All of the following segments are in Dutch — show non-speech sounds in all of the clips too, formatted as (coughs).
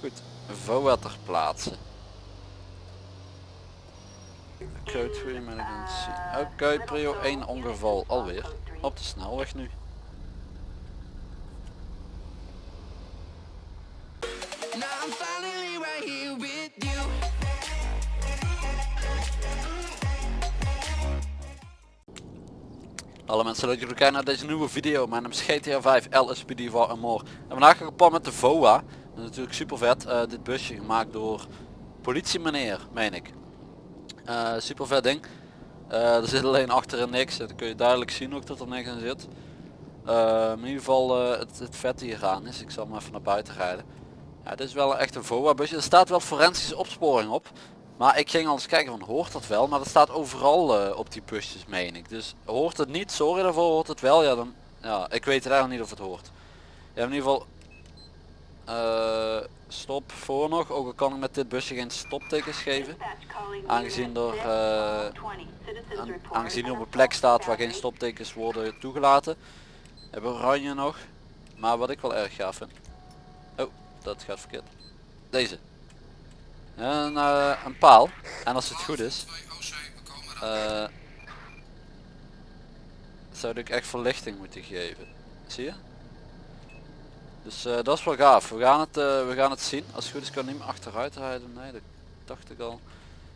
Goed, VOA ter plaatse. Code 3 emergency. Oké, prio 1 ongeval alweer. Op de snelweg nu. Hallo mensen, leuk dat jullie kijken naar deze nieuwe video. Mijn naam is GTA 5 LSPD for and more. En vandaag ga ik op pad met de VOA. Is natuurlijk super vet. eh, dit busje gemaakt door politie meneer, meen ik. Eh, super vet ding. Eh, er zit alleen achterin niks. Dan kun je duidelijk zien ook dat er niks in zit. In ieder geval het, het vet hier aan is. Ik zal hem even naar buiten rijden. Ja, dit is wel echt een VOA busje. Er staat wel forensische opsporing op. Maar ik ging al eens kijken van hoort dat wel, maar dat staat overal op die busjes meen ik. Dus hoort het niet, sorry daarvoor, hoort het wel, ja dan, ja, ik weet eigenlijk niet of het hoort. Ja, in ieder geval, eh, stop voor nog, ook al kan ik met dit busje geen stoptekens geven. Aangezien er, uh, Aan- aangezien op een plek staat waar geen stoptekens worden toegelaten. Hebben oranje nog, maar wat ik wel erg gaaf vind. Oh, dat gaat verkeerd. Deze. Een, eh, een paal. En als het goed is, zou ik echt verlichting moeten geven. Zie je? Dus eh, dat is wel gaaf. We gaan het, eh, we gaan het zien. Als het goed is kan ik niet meer achteruit rijden. Nee, dat dacht ik al.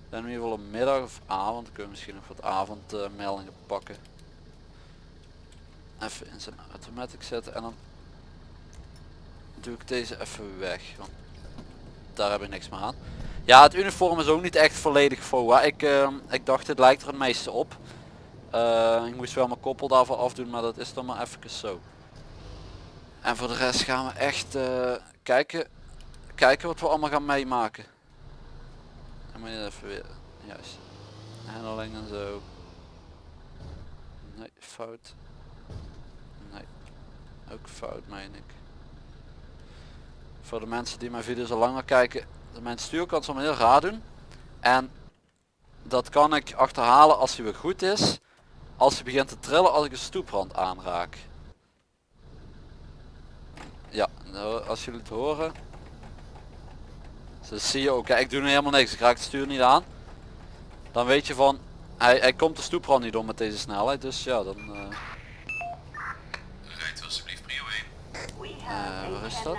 Dan in ieder geval een middag of avond. Kunnen we misschien nog wat avondmeldingen pakken. Even in zijn automatic zetten en dan doe ik deze even weg. Want daar heb ik niks meer aan. Ja, het uniform is ook niet echt volledig FOA. Ik, eh, ik dacht het lijkt er het meeste op. Ik moest wel mijn koppel daarvoor afdoen, maar dat is dan maar even zo. En voor de rest gaan we echt eh, kijken, kijken wat we allemaal gaan meemaken. En moet je even weer, juist. Handling en zo. Nee, fout. Nee, ook fout meen ik. Voor de mensen die mijn video's al langer kijken, mijn stuur kan soms heel raar doen. En dat kan ik achterhalen als hij weer goed is. Als hij begint te trillen als ik een stoeprand aanraak. Ja, nou, als jullie het horen. Zo zie je ook, kijk, ik doe nu helemaal niks. Ik raak het stuur niet aan. Dan weet je van, hij, hij komt de stoeprand niet om met deze snelheid. Dus ja, dan... eh, Rijdt alsjeblieft prio 1. Eh, waar is dat?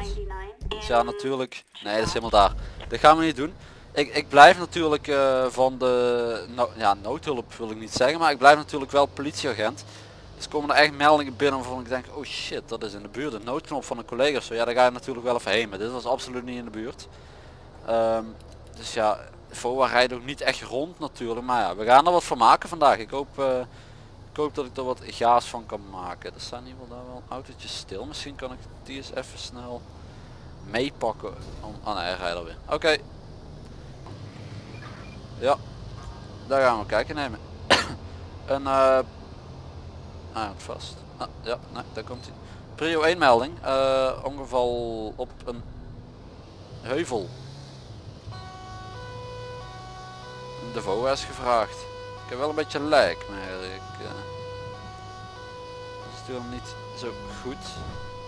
Dus ja, natuurlijk. Nee, dat is helemaal daar. Dat gaan we niet doen. Ik, ik blijf natuurlijk eh, van de no ja, noodhulp wil ik niet zeggen, maar ik blijf natuurlijk wel politieagent. Komen er echt meldingen binnen waarvan ik denk, oh shit, dat is in de buurt. Een noodknop van een collega zo. Ja, daar ga je natuurlijk wel even heen. Maar dit was absoluut niet in de buurt. Ehm, dus ja, VOA rijdt ook niet echt rond natuurlijk. Maar ja, we gaan er wat van maken vandaag. Ik hoop, eh, ik hoop dat ik er wat gaas van kan maken. Er staan ieder geval daar wel autootjes stil. Misschien kan ik die eens even snel meepakken. Om... Oh nee, hij rijdt alweer. Oké. Ja. Daar gaan we kijken nemen. (coughs) een eh ah, vast. Ah, ja, nee, daar komt hij. Prio 1 melding. eh, ongeval op een heuvel. De VOA is gevraagd. Ik heb wel een beetje lijk, maar ik uh, stuur hem niet zo goed.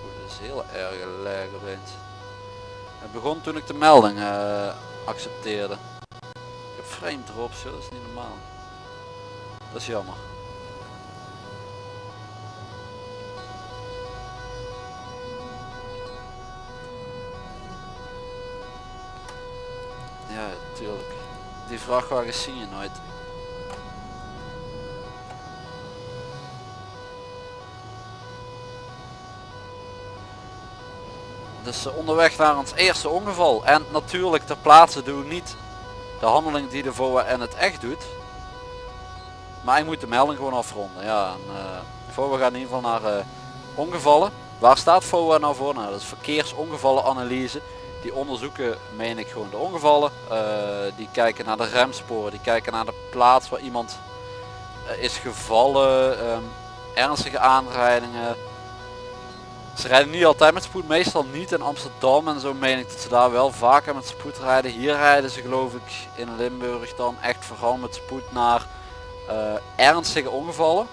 Oeh, dat is heel erg lijk opeens. Het begon toen ik de melding eh, accepteerde. Ik heb frame joh, dat is niet normaal. Dat is jammer. Ja, tuurlijk. Die vrachtwagens zie je nooit. Dus onderweg naar ons eerste ongeval. En natuurlijk ter plaatse doen we niet de handeling die de VOA en het echt doet. Maar ik moet de melding gewoon afronden. Ja, en, eh, VOA gaat in ieder geval naar eh, ongevallen. Waar staat VOA nou voor? Nou, dat is verkeersongevallenanalyse. Die onderzoeken, meen ik, gewoon de ongevallen. Eh, die kijken naar de remsporen. Die kijken naar de plaats waar iemand eh, is gevallen. ehm, ernstige aanrijdingen. Ze rijden niet altijd met spoed, meestal niet in Amsterdam en zo meen ik dat ze daar wel vaker met spoed rijden. Hier rijden ze geloof ik in Limburg dan echt vooral met spoed naar eh, ernstige ongevallen.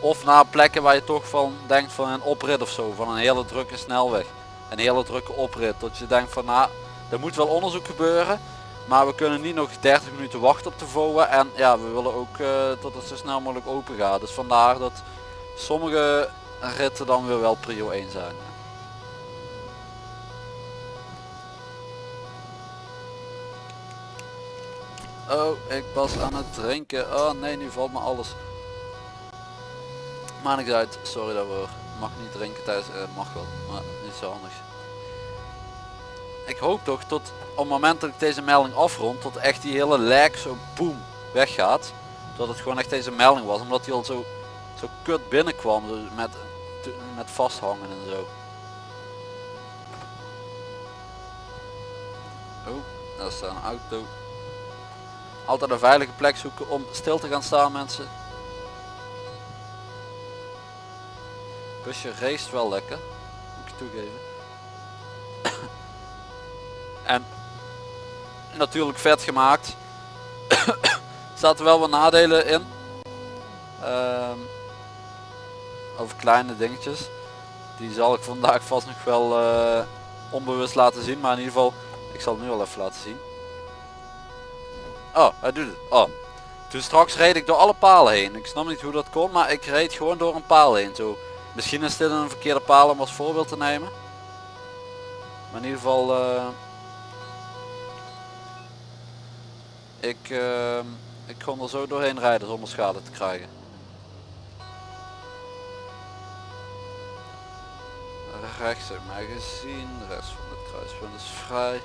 Of naar plekken waar je toch van denkt van een oprit of zo, van een hele drukke snelweg. Een hele drukke oprit. Dat je denkt van nou, er moet wel onderzoek gebeuren. Maar we kunnen niet nog 30 minuten wachten op de VOA. En ja, we willen ook uh, dat het zo snel mogelijk open gaat. Dus vandaar dat sommige ritten dan weer wel prio 1 zijn. Oh, ik was aan het drinken. Oh nee, nu valt me alles. Maar niks uit, sorry daarvoor. Mag niet drinken tijdens, uh, mag wel, maar niet zo handig. Ik hoop toch tot op het moment dat ik deze melding afrond, tot echt die hele lek zo boem weggaat. Dat het gewoon echt deze melding was, omdat hij al zo, zo kut binnenkwam dus met, met vasthangen en zo. Oh, daar staat een auto. Altijd een veilige plek zoeken om stil te gaan staan mensen. Busje race wel lekker, moet ik toegeven. en natuurlijk vet gemaakt. (coughs) Zaten wel wat nadelen in. Um, over kleine dingetjes. Die zal ik vandaag vast nog wel uh, onbewust laten zien. Maar in ieder geval, ik zal het nu al even laten zien. Oh, hij doet het. Oh. Toen straks reed ik door alle palen heen. Ik snap niet hoe dat kon, maar ik reed gewoon door een paal heen. Zo. Misschien is dit een verkeerde paal om als voorbeeld te nemen. Maar in ieder geval... Uh, ik, uh, ik kon er zo doorheen rijden zonder schade te krijgen. Rechts heb mij gezien, de rest van het kruispunt is vrij.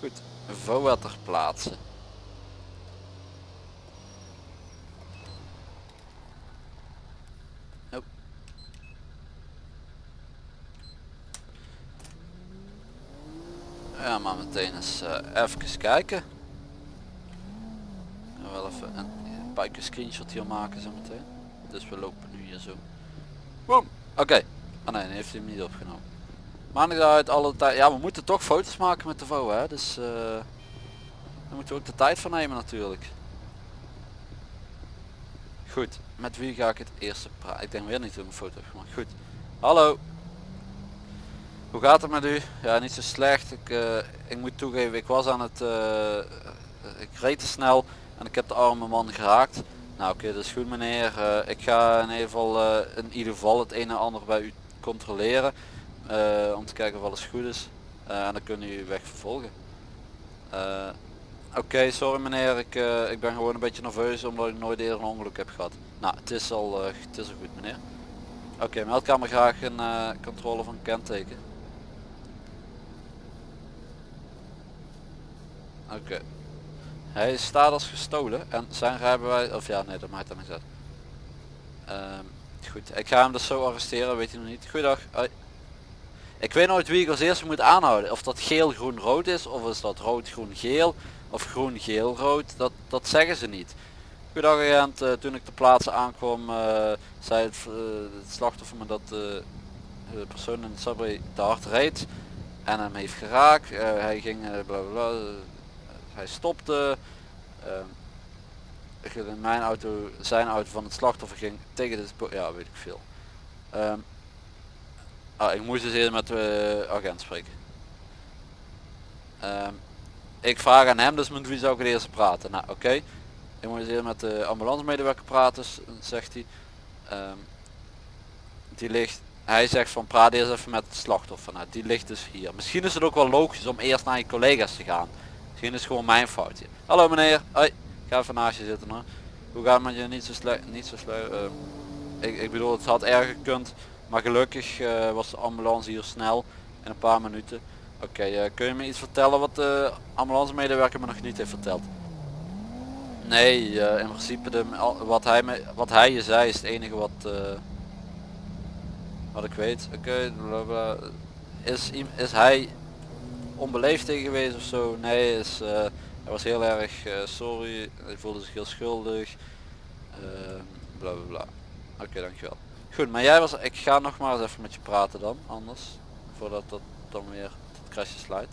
Goed, VOA ter plaatse. Oh. Ja, maar meteen eens uh, even kijken. wel even een, een screenshot hier maken zo meteen. Dus we lopen nu hier zo. Boom. Oké. Ah nee, heeft hij hem niet opgenomen. Maar niet uit alle tijd. Ja, we moeten toch foto's maken met de VO, hè. Dus uh, daar moeten we ook de tijd van nemen natuurlijk. Goed, met wie ga ik het eerste praten? Ik denk weer niet hoe ik een foto heb gemaakt. Goed. Hallo. Hoe gaat het met u? Ja, niet zo slecht. Ik, uh, ik moet toegeven, ik was aan het... Uh, ik reed te snel en ik heb de arme man geraakt. Nou oké, dat is goed meneer. ik ga in ieder geval in ieder geval het een en ander bij u controleren. Om te kijken of alles goed is. En dan kunnen u weg vervolgen. Oké, sorry meneer, ik, ik ben gewoon een beetje nerveus omdat ik nooit eerder een ongeluk heb gehad. Nou, het is al, het is al goed meneer. Oké, okay, meldkamer graag een controle van kenteken. Oké. Hij staat als gestolen en zijn rijbewijs, of ja nee dat maakt dan niet uit. Ehm, goed, ik ga hem dus zo arresteren, weet je nog niet. Goeiedag. Ik weet nooit wie ik als eerste moet aanhouden. Of dat geel groen rood is of is dat rood groen geel of groen geel rood. Dat, dat zeggen ze niet. Goedendag agent, uh, toen ik ter plaatse aankwam uh, zei het, uh, het, slachtoffer me dat de persoon in het subway te hard reed en hem heeft geraakt. hij ging bla bla, hij stopte. mijn auto, zijn auto van het slachtoffer ging tegen de ja weet ik veel. Um, Ah, ik moest dus eerst met de agent spreken. Um, ik vraag aan hem dus met wie zou ik het eerst praten. Nou oké. Ik moet dus eerst met de ambulance medewerker praten, zegt hij. Die ligt, hij zegt van praat eerst even met het slachtoffer. Nou, die ligt dus hier. Misschien is het ook wel logisch om eerst naar je collega's te gaan. Misschien is gewoon mijn foutje. Hallo meneer, hoi. Ik ga even naast je zitten hoor. Hoe gaat het met je niet zo slecht? Niet zo slecht. Uh, ik, ik bedoel het had erger gekund. Maar gelukkig uh, was de ambulance hier snel in een paar minuten. Oké, uh, kun je me iets vertellen wat de ambulance medewerker me nog niet heeft verteld? Nee, in principe de, wat, hij me, wat hij je zei is het enige wat, wat ik weet. Oké, okay, is, is hij onbeleefd tegen geweest of zo? Nee, is, hij was heel erg sorry, hij voelde zich heel schuldig. bla bla bla. Oké, dankjewel. Goed, maar jij was, ik ga nog maar eens even met je praten dan, anders. Voordat dat dan weer het crashje sluit.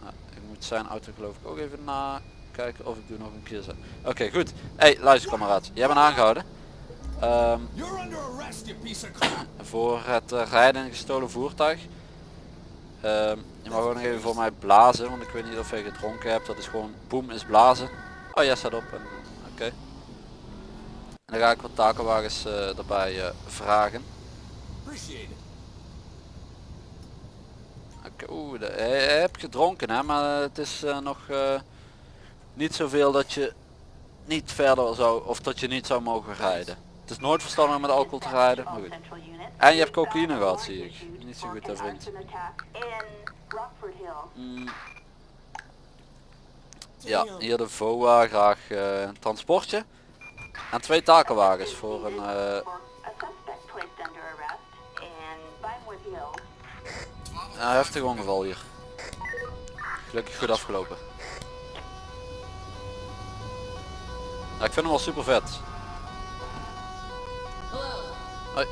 Nou, ik moet zijn auto geloof ik ook even nakijken. kijken of ik doe nog een keer zo. Oké goed. Hey luister kameraad. Jij bent aangehouden. Ehm, arrest, voor het eh, rijden in een gestolen voertuig. Ehm, je mag ook nog even voor mij blazen, want ik weet niet of je gedronken hebt. Dat is gewoon boem is blazen. Oh ja, staat op. Oké. En dan ga ik wat takenwagens eh erbij eh, vragen. Oeh, de- je hebt gedronken hè, maar het is eh, nog eh, niet zoveel dat je niet verder zou, of dat je niet zou mogen rijden. Het is nooit verstandig om met alcohol te rijden, maar goed. En je hebt cocaïne gehad zie ik. Niet zo goed hè vriend. Mm, ja, hier de VOA, graag eh, een transportje. En twee takenwagens voor een... een heftig ongeval hier. Gelukkig goed afgelopen. Ik vind hem wel super vet. Hoi.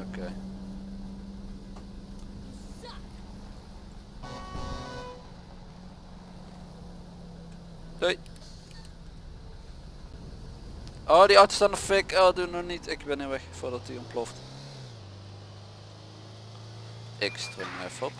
Oké. Doei. Oh, die auto staat nog fik. Oh, doe nog niet. Ik ben nu weg voordat hij ontploft. Ik hem even op.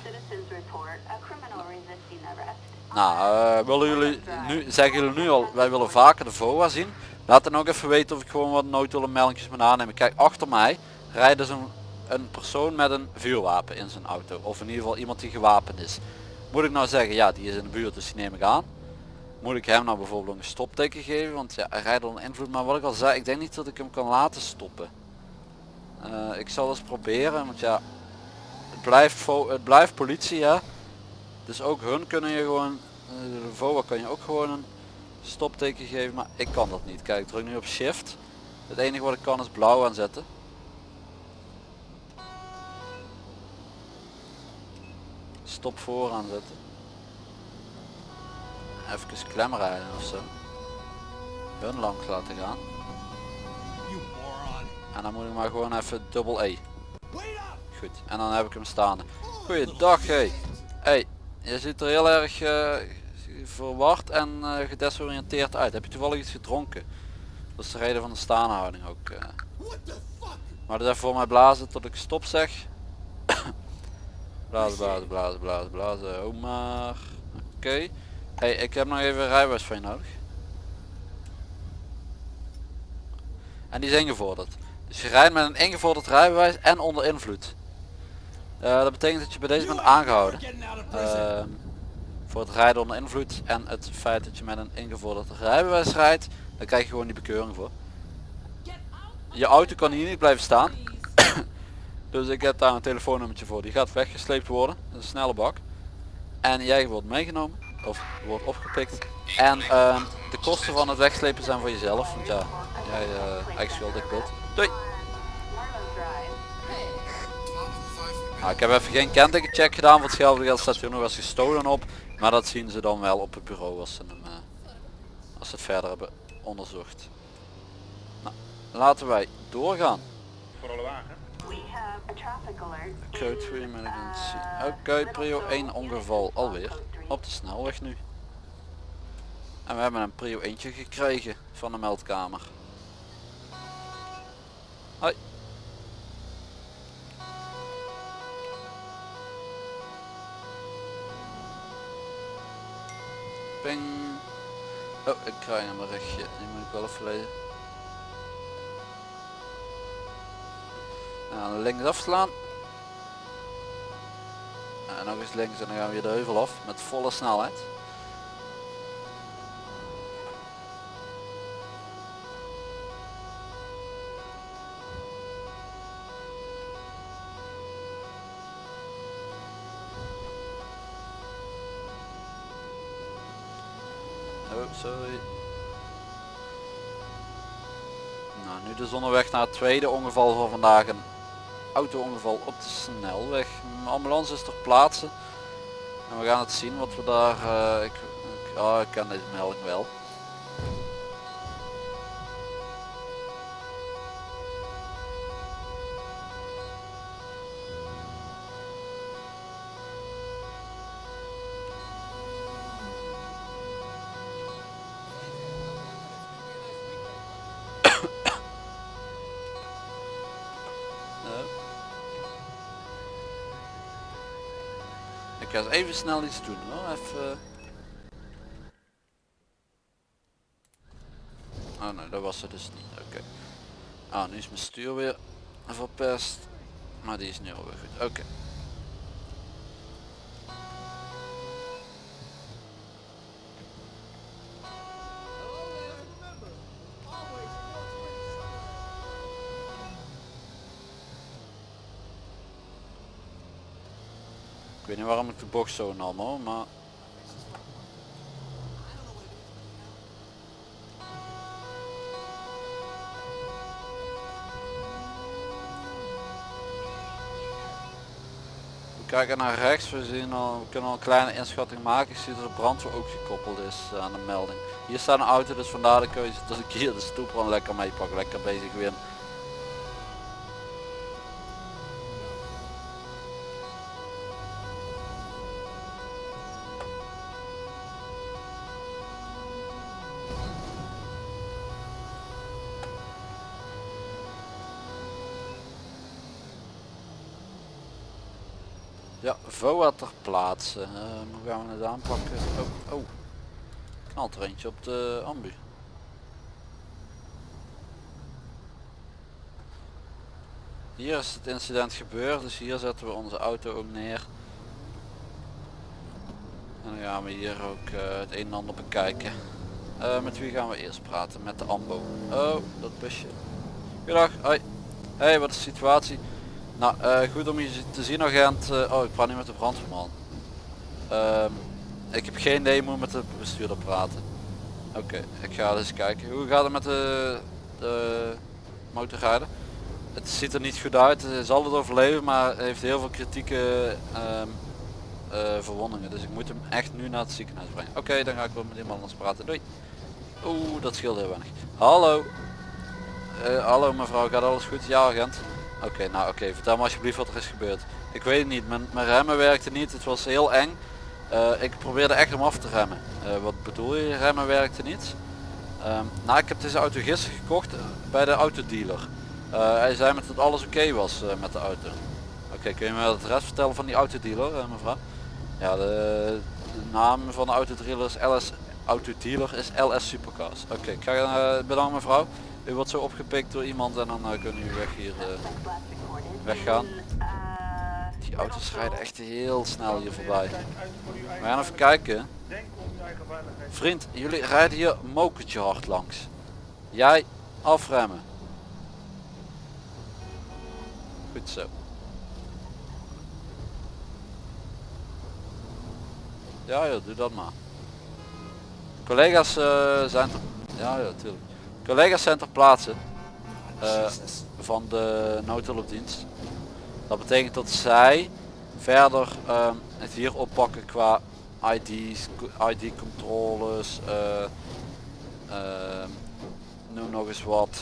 Nou, eh, willen jullie nu, zeggen jullie nu al, wij willen vaker de VOA zien. Laat dan ook even weten of ik gewoon wat noodhulle meldingjes moet aannemen. Kijk, achter mij rijdt dus een, persoon met een vuurwapen in zijn auto. Of in ieder geval iemand die gewapend is. Moet ik nou zeggen, ja die is in de buurt dus die neem ik aan. Moet ik hem nou bijvoorbeeld een stopteken geven, want ja, hij rijdt onder invloed. Maar wat ik al zei, ik denk niet dat ik hem kan laten stoppen. Eh, ik zal eens proberen, want ja, het blijft, het blijft politie hè. Dus ook hun kunnen je gewoon, eh, de VOA kan je ook gewoon een stopteken geven, maar ik kan dat niet. Kijk, ik druk nu op shift. Het enige wat ik kan is blauw aanzetten. Stop voor aanzetten. Even klem rijden of zo. Hun langs laten gaan. En dan moet ik maar gewoon even dubbel E. Goed, en dan heb ik hem staande. Goeiedag hé. Hey, je ziet er heel erg eh, verward en eh, gedesoriënteerd uit. Heb je toevallig iets gedronken? Dat is de reden van de staanhouding ook. fuck? Maar dus even voor mij blazen tot ik stop zeg. (coughs) blazen, blazen, blazen, blazen, blazen. Oh maar. Oké. Hey, ik heb nog even rijbewijs van je nodig. En die is ingevorderd. Dus je rijdt met een ingevorderd rijbewijs en onder invloed. Eh, dat betekent dat je bij deze bent aangehouden. Ehm, voor het rijden onder invloed en het feit dat je met een ingevorderd rijbewijs rijdt, dan krijg je gewoon die bekeuring voor. Je auto kan hier niet blijven staan. (coughs) dus ik heb daar een telefoonnummertje voor. Die gaat weggesleept worden. Een snelle bak. En jij wordt meegenomen. Of wordt opgepikt. En ehm, de kosten van het wegslepen zijn voor jezelf. Want ja, jij eh eigen schuld, ik bot. Doei! Nou, ik heb even geen kentekencheck gedaan. Voor hetzelfde geld staat hier nog eens gestolen op. Maar dat zien ze dan wel op het bureau als ze, hem, eh, als ze het verder hebben onderzocht. Nou, laten wij doorgaan. Code 3 emergency. Oké, prio 1 ongeval alweer. Op de snelweg nu. En we hebben een prio eentje gekregen van de meldkamer. Hoi. Ping. Oh, ik krijg een berichtje. Die moet ik wel lezen. Nou, links afslaan. En nog eens links en dan gaan we weer de heuvel af met volle snelheid. Oh, sorry. Nou, nu dus onderweg naar het tweede ongeval van vandaag. Een auto-ongeval op de snelweg. Een ambulance is ter plaatse. En we gaan het zien wat we daar... eh, ik, oh, ik ken deze melding wel. Even snel iets doen hoor. Even... Oh nee, dat was het dus niet. Oké. Ah, nu is mijn stuur weer verpest. Maar die is nu alweer goed. Oké. Weet niet waarom ik de box zo hoor, maar... We kijken naar rechts, we, zien al, we kunnen al een kleine inschatting maken. Ik zie dat de brandweer ook gekoppeld is aan de melding. Hier staat een auto, dus vandaar de keuze dat ik hier de stoeprand lekker mee pak. Lekker bezig weer. Ja, VOA ter plaatse. Eh, hoe gaan we het aanpakken? Oh, oh. Knalt er eentje op de ambu. Hier is het incident gebeurd, dus hier zetten we onze auto ook neer. En dan gaan we hier ook eh, het een en ander bekijken. Eh, met wie gaan we eerst praten? Met de AMBO. Oh, dat busje. Goedendag, hoi. Hey, wat is de situatie? Nou, eh, goed om je te zien agent. Eh, oh, ik praat nu met de brandweerman. Ehm, ik heb geen idee hoe met de bestuurder praten. Oké, ik ga eens kijken. Hoe gaat het met de, de? Het ziet er niet goed uit. Zal het overleven, maar heeft heel veel kritieke ehm, eh, verwondingen. Dus ik moet hem echt nu naar het ziekenhuis brengen. Oké, dan ga ik wel met iemand anders praten. Doei. Oeh, dat scheelt heel weinig. Hallo. hallo mevrouw, gaat alles goed? Ja agent. Oké, nou oké, vertel me alsjeblieft wat er is gebeurd. Ik weet het niet, mijn, remmen werkten niet, het was heel eng. Eh, ik probeerde echt om af te remmen. Uh, wat bedoel je, remmen werkte niet? Um, nou, ik heb deze auto gisteren gekocht bij de autodealer. Hij zei met dat alles oké was met de auto. Oké, kun je me het rest vertellen van die autodealer, mevrouw? Ja, de, de, naam van de autodealer is LS, autodealer is LS Supercars. Oké, ik ga bedankt mevrouw. U wordt zo opgepikt door iemand en dan uh, kunnen u weg hier uh, weggaan. Die auto's rijden echt heel snel hier voorbij. We gaan even kijken. Vriend, jullie rijden hier mokertje hard langs. Jij afremmen. Goed zo. Ja, ja, doe dat maar. Collega's uh, zijn. Ja, ja, tuurlijk. Collega's zijn ter plaatse uh, van de noodhulpdienst. Dat betekent dat zij verder uh, het hier oppakken qua ID's, ID controles, uh, noem nog eens wat.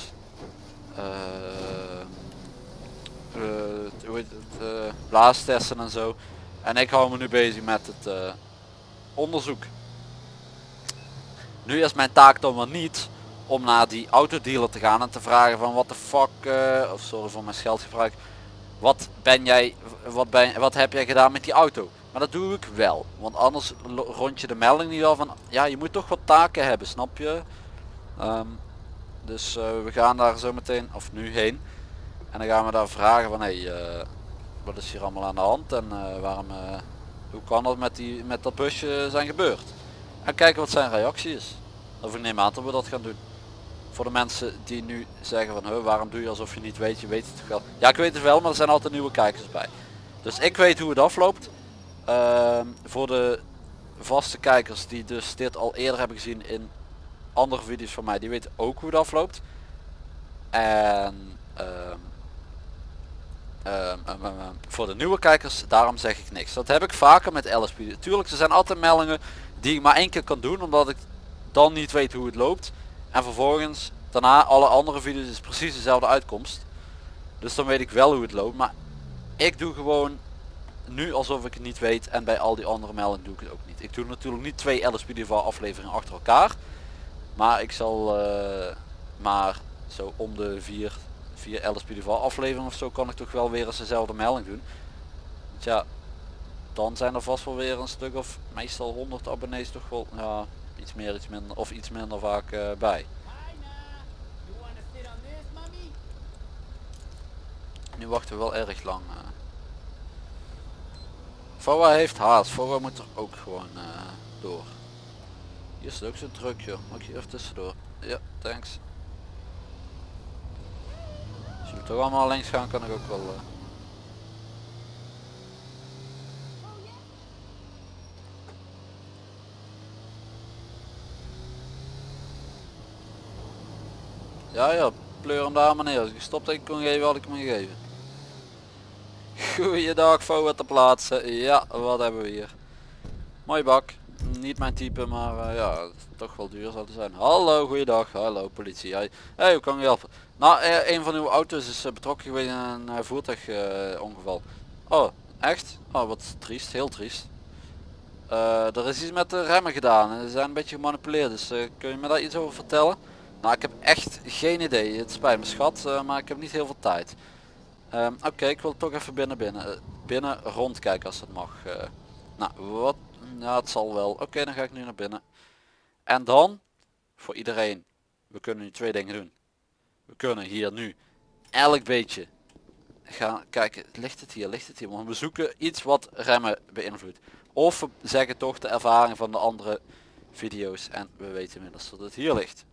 heet het, blaastesten en zo. En ik hou me nu bezig met het onderzoek. Nu is mijn taak dan wel niet om naar die autodealer te gaan en te vragen van wat de fuck, uh, of sorry voor mijn scheldgebruik, wat ben jij, wat, ben, wat heb jij gedaan met die auto? Maar dat doe ik wel, want anders rond je de melding niet al van, ja je moet toch wat taken hebben, snap je? Um, dus uh, we gaan daar zo meteen, of nu heen, en dan gaan we daar vragen van, hé, hey, uh, wat is hier allemaal aan de hand en waarom, hoe kan dat met, die, met dat busje zijn gebeurd? En kijken wat zijn reactie is. Of ik neem aan dat we dat gaan doen voor de mensen die nu zeggen van waarom doe je alsof je niet weet, je weet het toch wel. Ja ik weet het wel, maar er zijn altijd nieuwe kijkers bij. Dus ik weet hoe het afloopt. Uh, voor de vaste kijkers die dus dit al eerder hebben gezien in andere video's van mij, die weten ook hoe het afloopt. En uh, voor de nieuwe kijkers, daarom zeg ik niks. Dat heb ik vaker met LSP. Tuurlijk, er zijn altijd meldingen die ik maar één keer kan doen, omdat ik dan niet weet hoe het loopt. En vervolgens daarna alle andere video's is precies dezelfde uitkomst. Dus dan weet ik wel hoe het loopt. Maar ik doe gewoon nu alsof ik het niet weet. En bij al die andere meldingen doe ik het ook niet. Ik doe natuurlijk niet twee LSPDV afleveringen achter elkaar. Maar ik zal uh, maar zo om de vier, vier LSPDV afleveringen of zo kan ik toch wel weer eens dezelfde melding doen. Want ja, dan zijn er vast wel weer een stuk of meestal 100 abonnees toch wel ja, iets meer iets minder of iets minder vaak eh, bij. Nu wachten we wel erg lang. VOA heeft haast. VOA moet er ook gewoon eh, door. Hier is ook zo druk joh. Mag hier even tussendoor? Ja, thanks. Als jullie toch allemaal links gaan kan ik ook wel... Ja ja, pleur hem daar maar neer. Als ik gestopt had kon geven had ik hem gegeven. Goeiedag VOA te plaatsen. Ja, wat hebben we hier? Mooi bak. Niet mijn type, maar eh, ja, toch wel duur zal het zijn. Hallo, goeiedag. Hallo, politie. Hey, hey hoe kan ik helpen? Nou, eh, een van uw auto's is eh, betrokken geweest in een uh, voertuigongeval. oh, echt? Oh, wat triest. Heel triest. Eh, er is iets met de remmen gedaan. Ze zijn een beetje gemanipuleerd. Dus kun je me daar iets over vertellen? Nou, ik heb echt geen idee. Het spijt me schat, eh, maar ik heb niet heel veel tijd. Ehm, Oké, ik wil toch even binnen binnen, eh, binnen rondkijken als het mag. eh. nou, wat? Ja, het zal wel. Oké, dan ga ik nu naar binnen. En dan, voor iedereen, we kunnen nu twee dingen doen. We kunnen hier nu elk beetje gaan kijken, ligt het hier, ligt het hier. Want we zoeken iets wat remmen beïnvloedt. Of we zeggen toch de ervaring van de andere video's en we weten inmiddels dat het hier ligt.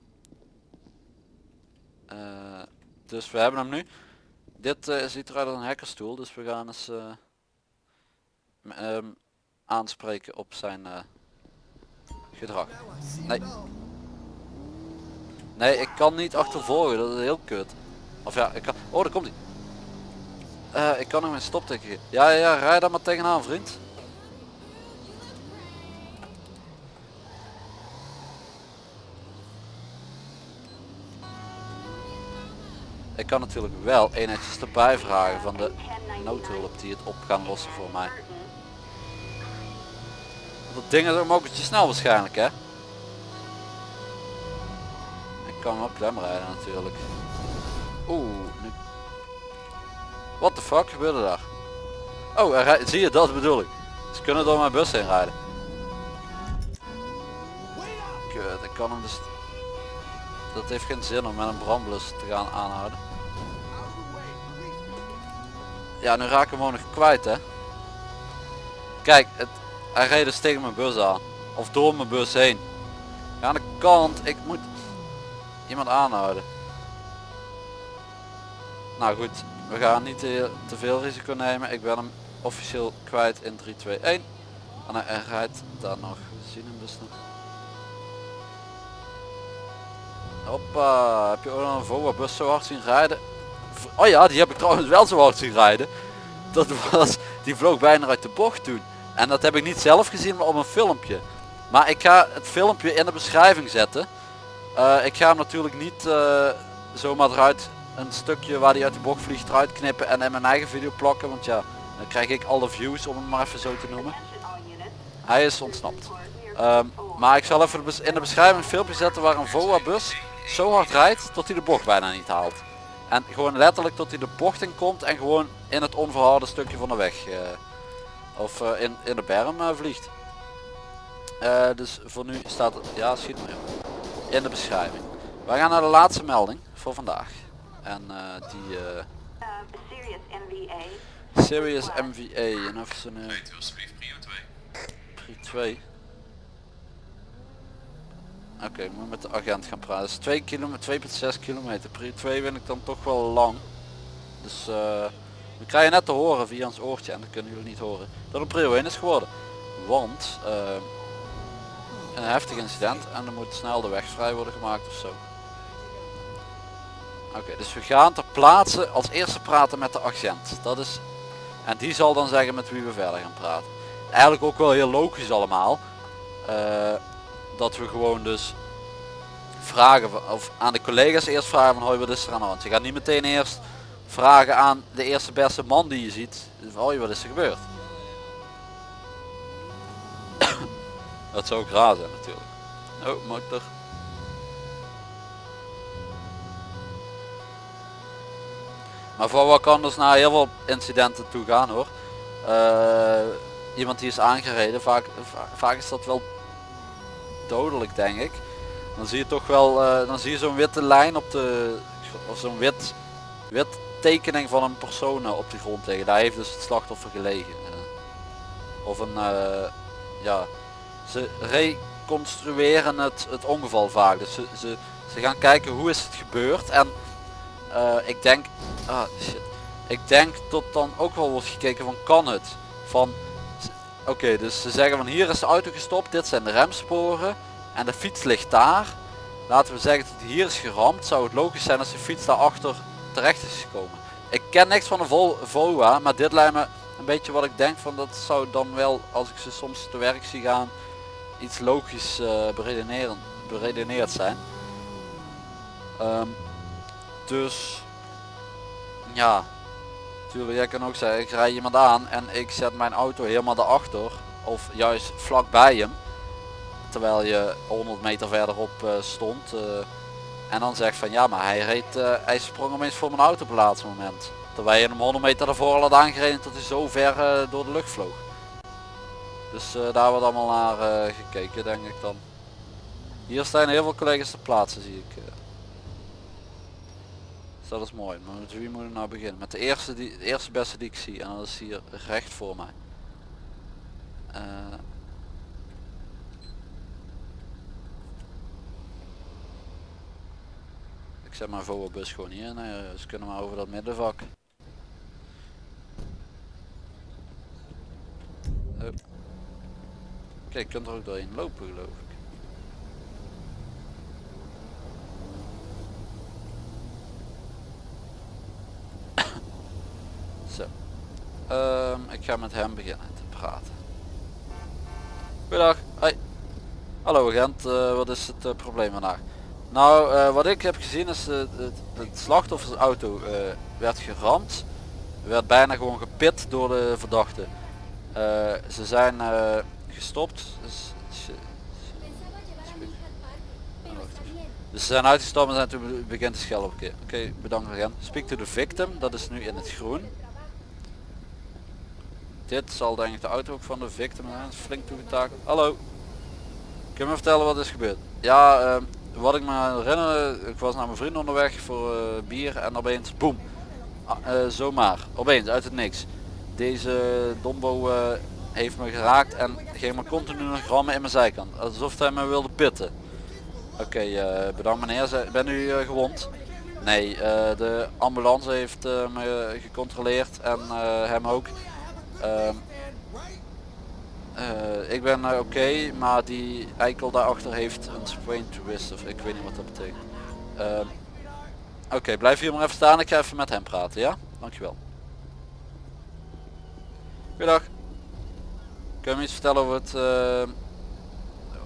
Eh, dus we hebben hem nu. Dit eh, ziet eruit als een hackerstoel, dus we gaan eens m- ehm, aanspreken op zijn gedrag. Nee. Nee, ik kan niet achtervolgen, dat is heel kut. Of ja, ik kan... Oh, daar komt hij. Ik kan hem een stopteken geven. Ja, ja, ja, rij daar maar tegenaan, vriend. Ik kan natuurlijk wel eenheidjes erbij vragen van de noodhulp die het op gaan lossen voor mij. Dat ding is ook mokertje snel waarschijnlijk hè. Ik kan wel klem rijden natuurlijk. Oeh, nu... What the fuck gebeurde daar? Oh, zie je dat bedoel ik. Ze kunnen door mijn bus heen rijden. Kut, ik kan hem dus... Dat heeft geen zin om met een brandblus te gaan aanhouden. Ja, nu raak ik hem gewoon nog kwijt hè. Kijk, het, hij reed dus tegen mijn bus aan. Of door mijn bus heen. Ja, aan de kant, ik moet iemand aanhouden. Nou goed, we gaan niet te, te veel risico nemen. Ik ben hem officieel kwijt in 3, 2, 1. En hij rijdt daar nog. We zien hem dus nog. Hoppa, heb je ook een VOA bus zo hard zien rijden? Oh ja, die heb ik trouwens wel zo hard zien rijden. Dat was, die vloog bijna uit de bocht toen. En dat heb ik niet zelf gezien, maar op een filmpje. Maar ik ga het filmpje in de beschrijving zetten. Eh, ik ga hem natuurlijk niet eh, zomaar eruit een stukje waar hij uit de bocht vliegt eruit knippen en in mijn eigen video plakken. Want ja, dan krijg ik alle views om het maar even zo te noemen. Hij is ontsnapt. Ehm, maar ik zal even in de beschrijving een filmpje zetten waar een VOA bus zo hard rijdt tot hij de bocht bijna niet haalt. En gewoon letterlijk tot hij de bocht in komt en gewoon in het onverharde stukje van de weg. eh, of eh, in, in de berm eh, vliegt. Eh, dus voor nu staat het, ja schiet maar op. In de beschrijving. Wij gaan naar de laatste melding voor vandaag. En eh, die eh, Serious MVA. Serious MVA. En even zo'n eh, Weet u alsjeblieft prio 2. Pri 2. Oké, ik moet met de agent gaan praten. Is 2 kilometer, 2,6 kilometer. Pri 2 vind ik dan toch wel lang. Dus eh, we krijgen net te horen via ons oortje en dat kunnen jullie niet horen. Dat een prio 1 is geworden. Want eh, een heftig incident en er moet snel de weg vrij worden gemaakt of zo. Oké, dus we gaan ter plaatse als eerste praten met de agent. Dat is, en die zal dan zeggen met wie we verder gaan praten. Eigenlijk ook wel heel logisch allemaal. eh, dat we gewoon dus vragen of aan de collega's eerst vragen van hoi wat is er aan de hand. Je gaat niet meteen eerst vragen aan de eerste beste man die je ziet. Hoi wat is er gebeurd. (coughs) dat zou ook raar zijn natuurlijk. Oh motor. Maar voor wat kan dus naar heel veel incidenten toe gaan hoor. Eh, iemand die is aangereden, vaak, va- vaak is dat wel dodelijk denk ik. Dan zie je toch wel, eh, dan zie je zo'n witte lijn op de, of zo'n wit, wit tekening van een persoon eh, op de grond liggen. Daar heeft dus het slachtoffer gelegen. Of een, eh, ja, ze reconstrueren het, het ongeval vaak. Dus ze, ze, ze gaan kijken hoe is het gebeurd en ik denk, ah shit, ik denk dat dan ook wel wordt gekeken van kan het? Van, oké dus ze zeggen van hier is de auto gestopt, dit zijn de remsporen en de fiets ligt daar. Laten we zeggen dat hij hier is geramd, zou het logisch zijn als de fiets daarachter terecht is gekomen. Ik ken niks van de Vol VOA, maar dit lijkt me een beetje wat ik denk van dat zou dan wel, als ik ze soms te werk zie gaan, iets logisch eh beredeneren, beredeneerd zijn. Ehm, dus ja, natuurlijk jij kan ook zeggen ik rij iemand aan en ik zet mijn auto helemaal daarachter of juist vlak bij hem terwijl je 100 meter verderop eh, stond eh, en dan zegt van ja maar hij reed eh, hij sprong opeens voor mijn auto op het laatste moment terwijl je hem 100 meter daarvoor al had aangereden tot hij zo ver door de lucht vloog dus daar wordt allemaal naar gekeken denk ik dan hier staan heel veel collega's te plaatsen zie ik. Dus dat is mooi. Maar met wie moet ik nou beginnen? Met de eerste, die, de eerste beste die ik zie. En dat is hier recht voor mij. Eh, ik zet mijn bus gewoon hier. Nee, ze kunnen maar over dat middenvak. Oh. Kijk, je kunt er ook doorheen lopen geloof ik. Zo. Ehm, ik ga met hem beginnen te praten. Goedendag. Hoi. Hallo agent, eh, wat is het eh, probleem vandaag? Nou, eh, wat ik heb gezien is uh, het, slachtoffersauto werd geramd. Werd bijna gewoon gepit door de verdachte. Ze zijn gestopt. Dus, ze- zijn uitgestapt en zijn toen be- begint te schelden. Oké, oké, bedankt agent. Speak to the victim, dat is nu in het groen. Dit zal denk ik de auto ook van de victim zijn. Flink toegetakeld. Hallo. Kun je me vertellen wat is gebeurd? Ja, ehm, wat ik me herinner, ik was naar mijn vriend onderweg voor eh, bier en opeens boem. Ah, eh, zomaar, opeens uit het niks. Deze dombo eh, heeft me geraakt en ging me continu nog rammen in mijn zijkant. Alsof hij me wilde pitten. Oké, bedankt meneer. Ben u gewond? Nee, de ambulance heeft me gecontroleerd en hem ook. Ehm, eh, ik ben eh, oké, maar die eikel daarachter heeft een sprain twist of ik weet niet wat dat betekent. Ehm, oké, blijf hier maar even staan. Ik ga even met hem praten, ja? Dankjewel. Goedendag. Kun je me iets vertellen over het eh,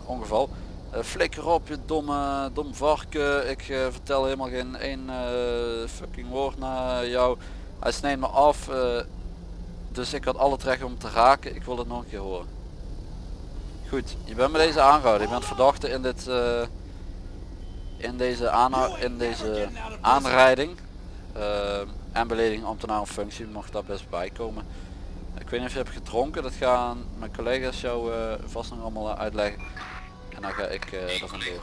ongeval? Flikker op je domme, dom varken. Ik vertel helemaal geen één fucking woord naar jou. Hij sneed me af. Eh, dus ik had alle recht om te raken. Ik wil het nog een keer horen. Goed, je bent met deze aangehouden. Je bent verdachte in dit eh, in deze aanhou in deze aanrijding. eh, en belediging ambtenaar of functie mocht daar best bij komen. Ik weet niet of je hebt gedronken, dat gaan mijn collega's jou eh, vast nog allemaal uitleggen. En dan ga ik eh er vandoor.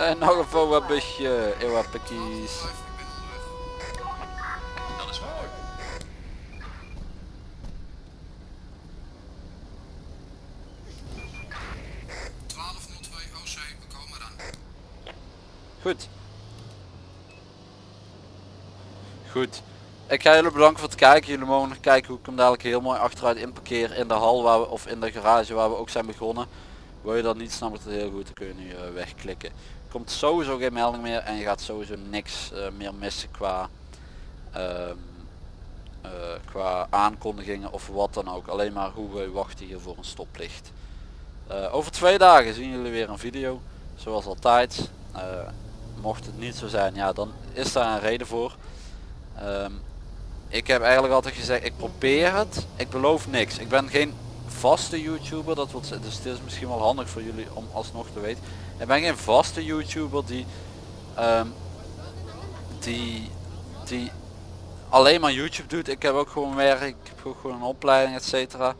En nog een foa busje, ewa pikkies. Ik ben onderweg. Dat is mooi. OC, we komen dan. Goed. Goed. Ik ga jullie bedanken voor het kijken. Jullie mogen nog kijken hoe ik hem dadelijk heel mooi achteruit inparkeer in de hal waar we, of in de garage waar we ook zijn begonnen. Wil je dat niet, snap ik het heel goed. Dan kun je nu eh, wegklikken. Komt sowieso geen melding meer en je gaat sowieso niks eh, meer missen qua, ehm, eh, qua aankondigingen of wat dan ook. Alleen maar hoe we wachten hier voor een stoplicht. Eh, over twee dagen zien jullie weer een video. Zoals altijd. Mocht het niet zo zijn, ja dan is daar een reden voor. Ehm, ik heb eigenlijk altijd gezegd, ik probeer het. Ik beloof niks. Ik ben geen vaste YouTuber, dat wil dus het is misschien wel handig voor jullie om alsnog te weten. Ik ben geen vaste YouTuber die, ehm, die, die alleen maar YouTube doet. Ik heb ook gewoon werk, ik heb ook gewoon een opleiding et cetera.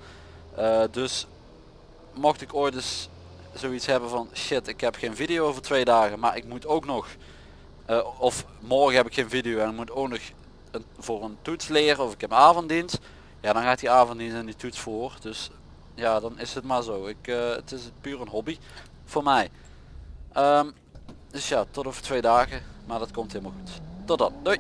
Eh, dus mocht ik ooit eens zoiets hebben van shit ik heb geen video over twee dagen maar ik moet ook nog eh, of morgen heb ik geen video en ik moet ook nog een, voor een toets leren of ik heb avonddienst ja dan gaat die avonddienst en die toets voor dus ja dan is het maar zo. Ik eh, het is puur een hobby voor mij. Ehm, dus ja tot over twee dagen maar dat komt helemaal goed. Tot dan. Doei